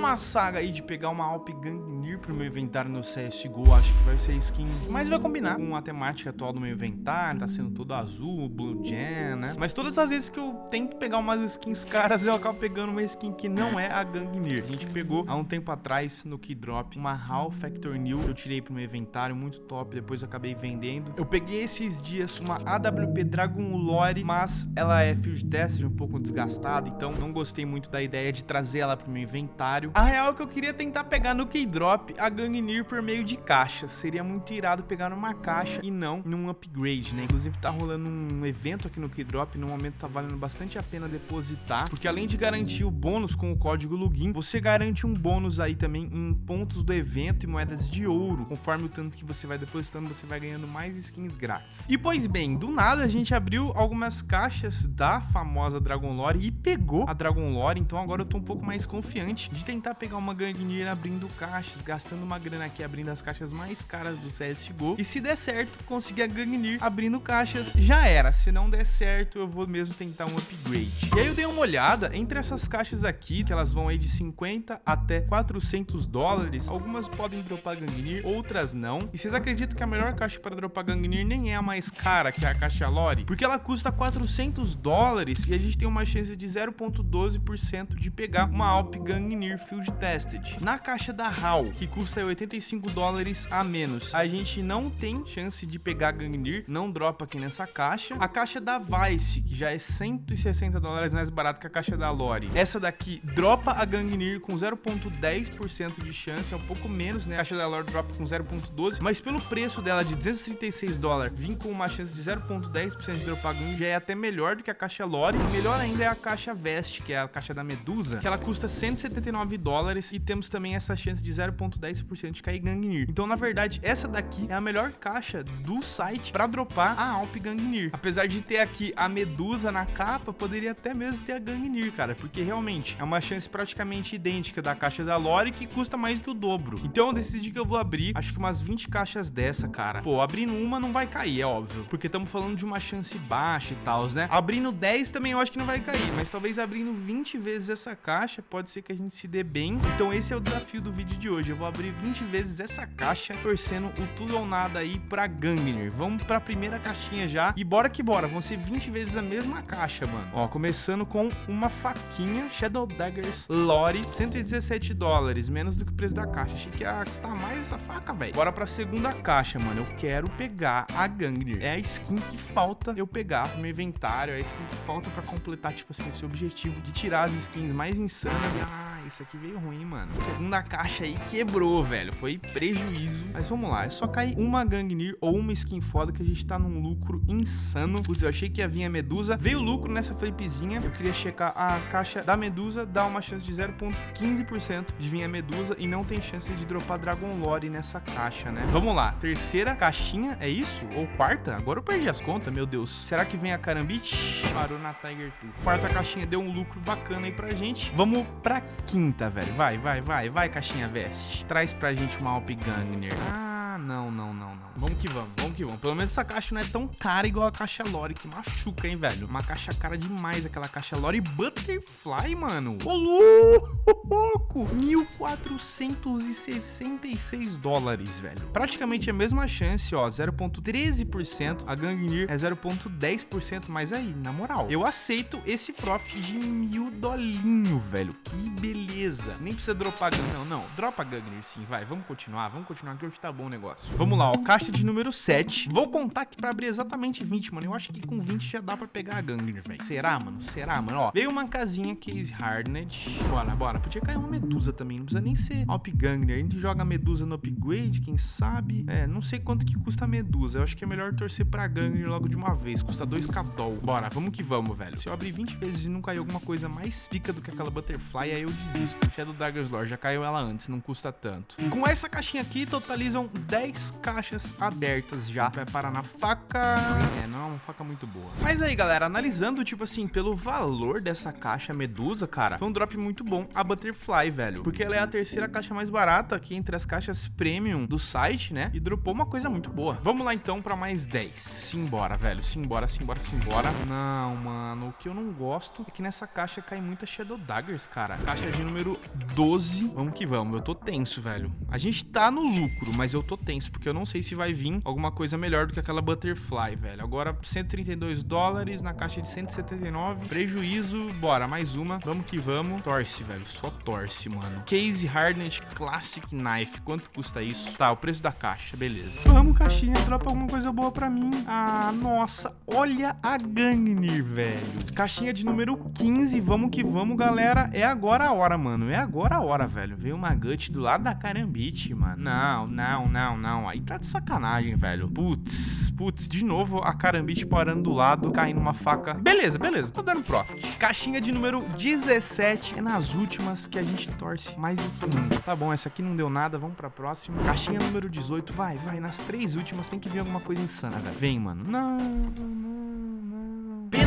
numa saga aí de pegar uma Alp Gangnir pro meu inventário no CSGO, acho que vai ser skin, mas vai combinar com a temática atual do meu inventário, tá sendo todo azul, blue gen, né? Mas todas as vezes que eu tento pegar umas skins caras, eu acabo pegando uma skin que não é a Gangnir. A gente pegou há um tempo atrás no Keydrop uma HAL Factor New, eu tirei pro meu inventário, muito top, depois acabei vendendo. Eu peguei esses dias uma AWP Dragon Lore, mas ela é Field Test, um pouco desgastada, então não gostei muito da ideia de trazer ela pro meu inventário. A real é que eu queria tentar pegar no Keydrop a Gangnir por meio de caixas. Seria muito irado pegar numa caixa e não num upgrade, né? Inclusive tá rolando um evento aqui no Keydrop, no momento tá valendo bastante a pena depositar, porque além de garantir o bônus com o código login, você garante um bônus aí também em pontos do evento e moedas de ouro. Conforme o tanto que você vai depositando, você vai ganhando mais skins grátis. E pois bem, do nada a gente abriu algumas caixas da famosa Dragon Lore e pegou a Dragon Lore, então agora eu tô um pouco mais confiante de tentar pegar uma Gangnir abrindo caixas, gastando uma grana aqui abrindo as caixas mais caras do CSGO. E se der certo, conseguir a Gangnir abrindo caixas, já era. Se não der certo, eu vou mesmo tentar um upgrade. E aí eu dei uma olhada entre essas caixas aqui, que elas vão aí de 50 até 400 dólares. Algumas podem dropar Gangnir, outras não. E vocês acreditam que a melhor caixa para dropar Gangnir nem é a mais cara, que é a caixa Lore? Porque ela custa 400 dólares e a gente tem uma chance de 0.12% de pegar uma Alp Gangnir Field Tested. Na caixa da HAL, que custa 85 dólares a menos, a gente não tem chance de pegar Gangnir, não dropa aqui nessa caixa. A caixa da Vice, que já é 160 dólares mais barato que a caixa da Lore. Essa daqui dropa a Gangnir com 0.10% de chance, é um pouco menos, né? A caixa da Lore dropa com 0.12, mas pelo preço dela de 236 dólares, vir com uma chance de 0.10% de dropar Gangnir já é até melhor do que a caixa Lore. E melhor ainda é a caixa Vest, que é a caixa da Medusa, que ela custa 179 dólares e temos também essa chance de 0.10% de cair Gangnir. Então, na verdade, essa daqui é a melhor caixa do site para dropar a Alp Gangnir. Apesar de ter aqui a Medusa na capa, poderia até mesmo ter a Gangnir, cara, porque realmente é uma chance praticamente idêntica da caixa da Lore que custa mais do que o dobro. Então, eu decidi que eu vou abrir, acho que umas 20 caixas dessa, cara. Pô, abrindo uma não vai cair, é óbvio, porque estamos falando de uma chance baixa e tal, né? Abrindo 10 também eu acho que não vai cair, mas talvez abrindo 20 vezes essa caixa, pode ser que a gente se dê bem. Então esse é o desafio do vídeo de hoje. Eu vou abrir 20 vezes essa caixa, torcendo o tudo ou nada aí pra Gangnir. Vamos pra primeira caixinha já. E bora que bora, vão ser 20 vezes a mesma caixa, mano. Ó, começando com uma faquinha Shadow Daggers Lore, 117 dólares, menos do que o preço da caixa. Achei que ia custar mais essa faca, velho. Bora pra segunda caixa, mano. Eu quero pegar a Gangnir. É a skin que falta eu pegar pro meu inventário, é a skin que falta pra completar, tipo assim, esse objetivo de tirar as skins mais insanas. Ah, isso aqui veio ruim, mano. Segunda caixa aí quebrou, velho. Foi prejuízo. Mas vamos lá, é só cair uma Gangnir ou uma skin foda que a gente tá num lucro insano. Putz, eu achei que ia vir a Medusa. Veio lucro nessa flipzinha. Eu queria checar a caixa da Medusa, dá uma chance de 0.15% de vir a Medusa e não tem chance de dropar Dragon Lore nessa caixa, né? Vamos lá, terceira caixinha, é isso? Ou quarta? Agora eu perdi as contas, meu Deus. Será que vem a Karambit? Parou na Tiger Tooth. Quarta caixinha deu um lucro bacana aí pra gente. Vamos pra quinta, velho. Vai, vai, vai, vai, caixinha veste. Traz pra gente uma Alp Gangnir. Ah, não, não, não, não. Vamos que vamos, vamos que vamos. Pelo menos essa caixa não é tão cara igual a caixa Lore, que machuca, hein, velho. Uma caixa cara demais, aquela caixa Lore Butterfly, mano. Ô, louco! 1.466 dólares, velho. Praticamente a mesma chance, ó. 0.13%. A Gangnir é 0.10%. Mas aí, na moral, eu aceito esse profit de mil dolinho, velho. Que beleza. Nem precisa dropar. Não, não. Dropa Gangnir sim, vai. Vamos continuar, vamos continuar que hoje tá bom o negócio. Vamos lá, ó. Caixa de número 7. Vou contar aqui pra abrir exatamente 20, mano. Eu acho que com 20 já dá pra pegar a Gangnir, velho. Será, mano? Será, mano? Ó, veio uma casinha Case Hardened. Bora, bora. Podia cair uma Medusa também. Não precisa nem ser Alp Gangnir. A gente joga Medusa no upgrade, quem sabe. É, não sei quanto que custa a Medusa. Eu acho que é melhor torcer pra Gangnir logo de uma vez. Custa 2k doll. Bora, vamos que vamos, velho. Se eu abrir 20 vezes e não cair alguma coisa mais pica do que aquela Butterfly, aí eu desisto. Shadow Daggers Lore, já caiu ela antes, não custa tanto. Com essa caixinha aqui, totalizam 10 10 caixas abertas já. Vai parar na faca... É, não é uma faca muito boa. Mas aí, galera, analisando, tipo assim, pelo valor dessa caixa Medusa, cara, foi um drop muito bom a Butterfly, velho. Porque ela é a terceira caixa mais barata aqui entre as caixas premium do site, né? E dropou uma coisa muito boa. Vamos lá, então, pra mais 10. Simbora, velho. Simbora, simbora, simbora. Não, mano. O que eu não gosto é que nessa caixa cai muita Shadow Daggers, cara. Caixa de número 12. Vamos que vamos. Eu tô tenso, velho. A gente tá no lucro, mas eu tô tenso, porque eu não sei se vai vir alguma coisa melhor do que aquela Butterfly, velho. Agora, 132 dólares na caixa de 179. Prejuízo. Bora, mais uma. Vamos que vamos. Torce, velho. Só torce, mano. Case Hardened Classic Knife. Quanto custa isso? Tá, o preço da caixa. Beleza. Vamos, caixinha. Dropa alguma coisa boa pra mim. Ah, nossa. Olha a Gangnir, velho. Caixinha de número 15. Vamos que vamos, galera. É agora a hora, mano. É agora a hora, velho. Veio uma gut do lado da Carambite, mano. Não, não, não, não. Aí tá de sacanagem, velho. Putz, putz. De novo a Carambite parando do lado, caindo uma faca. Beleza, beleza. Tô dando profit. Caixinha de número 17. É nas últimas que a gente torce mais do que nunca. Tá bom, essa aqui não deu nada. Vamos pra próxima. Caixinha número 18. Vai, vai. Nas três últimas tem que vir alguma coisa insana, velho. Vem, mano. Não, não.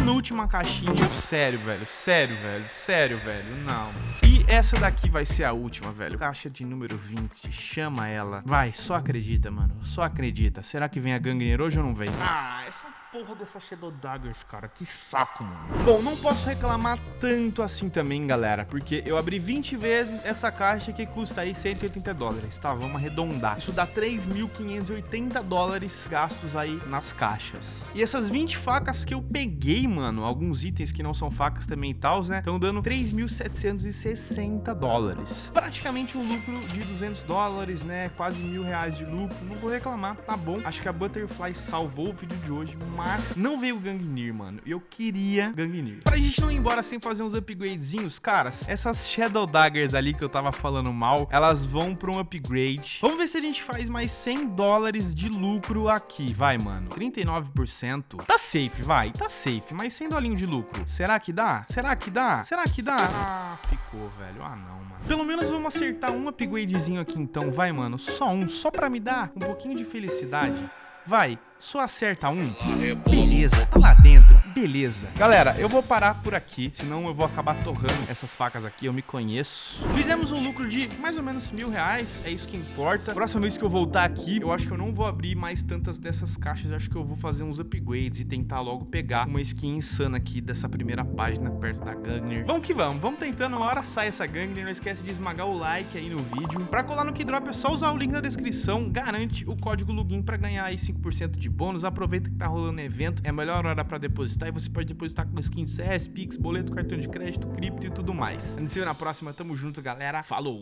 Penúltima caixinha. Sério, velho. Sério, velho. Sério, velho. Não. E essa daqui vai ser a última, velho. Caixa de número 20. Chama ela. Vai, só acredita, mano. Só acredita. Será que vem a Gangner hoje ou não vem? Ah, essa porra dessa Shadow Daggers, cara. Que saco, mano. Bom, não posso reclamar tanto assim também, galera. Porque eu abri 20 vezes essa caixa que custa aí 180 dólares, tá? Vamos arredondar. Isso dá 3.580 dólares gastos aí nas caixas. E essas 20 facas que eu peguei, mano, alguns itens que não são facas também e tal, né? Estão dando 3.760 dólares. Praticamente um lucro de 200 dólares, né? Quase mil reais de lucro. Não vou reclamar, tá bom. Acho que a Butterfly salvou o vídeo de hoje, mas não veio o Gangnir, mano. Eu queria Gangnir. Pra gente não ir embora sem fazer uns upgradezinhos, caras, essas Shadow Daggers ali que eu tava falando mal, elas vão pra um upgrade. Vamos ver se a gente faz mais 100 dólares de lucro aqui. Vai, mano. 39%. Tá safe, vai. Tá safe, mas 100 dolinho de lucro. Será que dá? Será que dá? Será que dá? Ah, ficou, velho. Ah, não, mano. Pelo menos vamos acertar um upgradezinho aqui então. Vai, mano. Só um. Só pra me dar um pouquinho de felicidade. Vai, só acerta um. Beleza, tá lá dentro. Beleza. Galera, eu vou parar por aqui, senão eu vou acabar torrando essas facas aqui, eu me conheço. Fizemos um lucro de mais ou menos mil reais, é isso que importa. Próxima vez que eu voltar aqui, eu acho que eu não vou abrir mais tantas dessas caixas, eu acho que eu vou fazer uns upgrades e tentar logo pegar uma skin insana aqui dessa primeira página perto da Gangner. Vamos que vamos, vamos tentando, uma hora sai essa Gangner, não esquece de esmagar o like aí no vídeo. Pra colar no Keydrop é só usar o link na descrição, garante o código login pra ganhar aí 5% de bônus. Aproveita que tá rolando evento, é a melhor hora pra depositar e você pode depositar com skin CS, Pix, boleto, cartão de crédito, cripto e tudo mais. A gente se vê na próxima, tamo junto, galera. Falou!